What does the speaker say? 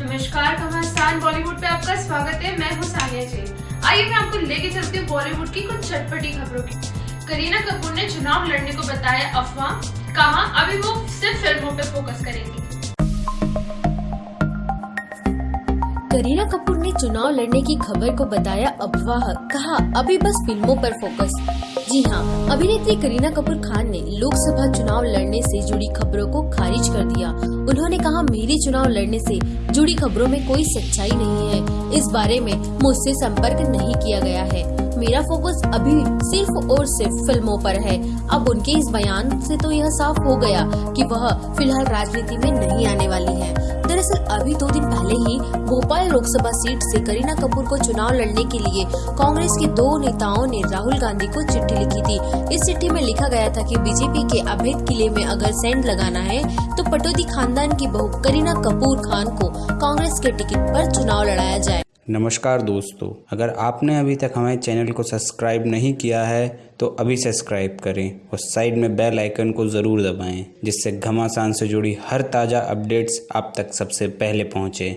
नमस्कार, कमास्तान बॉलीवुड पे आपका स्वागत है। मैं हूँ सानिया जैन। आइए मैं आपको लेके चलती हूँ बॉलीवुड की कुछ चटपटी खबरों की। करीना कपूर ने चुनाव लड़ने को बताया अफवाह। कहा, अभी वो सिर्फ़ फ़िल्मों पे फोकस करेंगी। करीना कपूर ने चुनाव लड़ने की खबर को बताया अफवाह, कहा, अभी बस फ़िल्मों पर फोकस जी हाँ अभिनेत्री करीना कपूर खान ने लोकसभा चुनाव लड़ने से जुड़ी खबरों को खारिज कर दिया। उन्होंने कहा, मेरी चुनाव लड़ने से जुड़ी खबरों में कोई सच्चाई नहीं है। इस बारे में मुझसे संपर्क नहीं किया गया है। मेरा फोकस अभी सिर्फ़ और सिर्फ़ फ़िल्मों पर है। अब उनके इस बयान से तो यह साफ़ हो गया कि वह फ़िलहाल राजनीति में नहीं आने वाली है। दरअसल, अभी दो दिन पहले ही लोकसभा सीट से करीना कपूर को चुनाव लड़ने के लिए कांग्रेस के दो नेताओं ने राहुल गांधी को चिट्ठी लिखी थी। इस चिट्ठी में लिखा गया था कि बीजेपी के अभेद किले में अगर सेंड लगाना है तो पटौदी खानदान की बहू करीना कपूर खान को कांग्रेस के टिकट पर चुनाव लड़ाया जाए। नमस्कार दोस्तों, अगर आपने अभी तक हमारे चैनल को सब्सक्राइब नहीं किया है तो अभी सब्सक्राइब करें और साइड में बेल आइकन को ज़रूर दबाएँ, जिससे घमासान से जुड़ी हर ताज़ा अपडेट्स आप तक सबसे पहले पहुँचे।